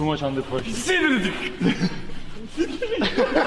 Too much under. Sinirdik.